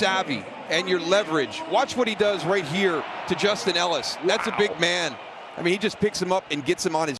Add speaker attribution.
Speaker 1: savvy and your leverage. Watch what he does right here to Justin Ellis. That's a big man. I mean, he just picks him up and gets him on his